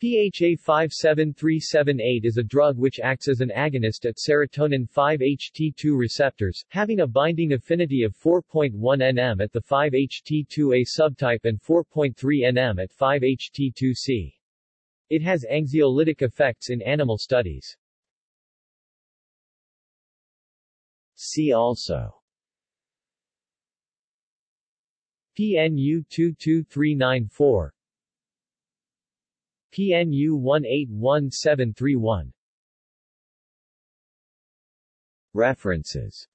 PHA 57378 is a drug which acts as an agonist at serotonin 5-HT2 receptors, having a binding affinity of 4.1 nm at the 5-HT2A subtype and 4.3 nm at 5-HT2C. It has anxiolytic effects in animal studies. See also PNU 22394 PNU 181731 References